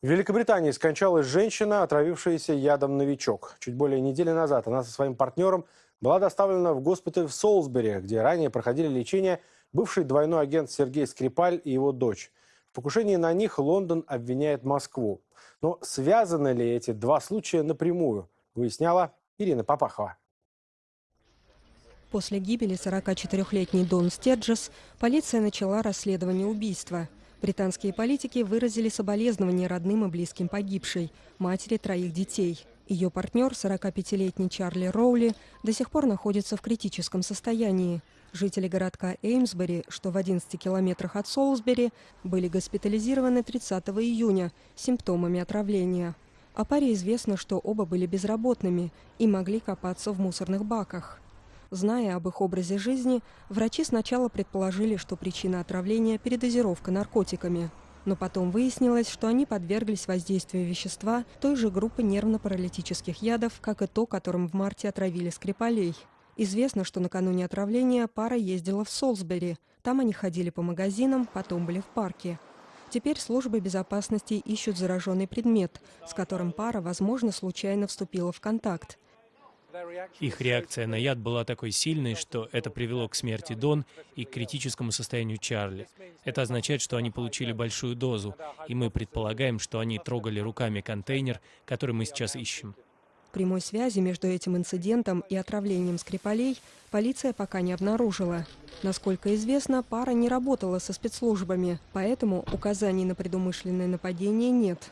В Великобритании скончалась женщина, отравившаяся ядом «Новичок». Чуть более недели назад она со своим партнером была доставлена в госпиталь в Солсбери, где ранее проходили лечение бывший двойной агент Сергей Скрипаль и его дочь. В покушении на них Лондон обвиняет Москву. Но связаны ли эти два случая напрямую, выясняла Ирина Попахова. После гибели 44-летней Дон Стеджес полиция начала расследование убийства – Британские политики выразили соболезнования родным и близким погибшей, матери троих детей. Ее партнер, 45-летний Чарли Роули, до сих пор находится в критическом состоянии. Жители городка Эймсбери, что в 11 километрах от Солсбери, были госпитализированы 30 июня с симптомами отравления. О паре известно, что оба были безработными и могли копаться в мусорных баках. Зная об их образе жизни, врачи сначала предположили, что причина отравления – передозировка наркотиками. Но потом выяснилось, что они подверглись воздействию вещества той же группы нервно-паралитических ядов, как и то, которым в марте отравили Скрипалей. Известно, что накануне отравления пара ездила в Солсбери. Там они ходили по магазинам, потом были в парке. Теперь службы безопасности ищут зараженный предмет, с которым пара, возможно, случайно вступила в контакт. Их реакция на яд была такой сильной, что это привело к смерти Дон и к критическому состоянию Чарли. Это означает, что они получили большую дозу, и мы предполагаем, что они трогали руками контейнер, который мы сейчас ищем. Прямой связи между этим инцидентом и отравлением Скрипалей полиция пока не обнаружила. Насколько известно, пара не работала со спецслужбами, поэтому указаний на предумышленное нападение нет.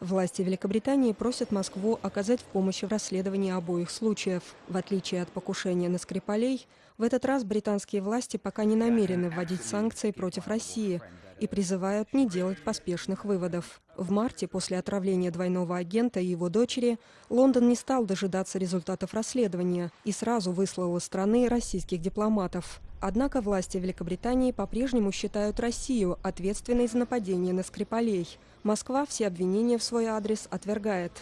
Власти Великобритании просят Москву оказать в помощь в расследовании обоих случаев. В отличие от покушения на Скрипалей, в этот раз британские власти пока не намерены вводить санкции против России и призывают не делать поспешных выводов. В марте, после отравления двойного агента и его дочери, Лондон не стал дожидаться результатов расследования и сразу выслал из страны российских дипломатов. Однако власти Великобритании по-прежнему считают Россию ответственной за нападение на Скрипалей. Москва все обвинения в свой адрес отвергает.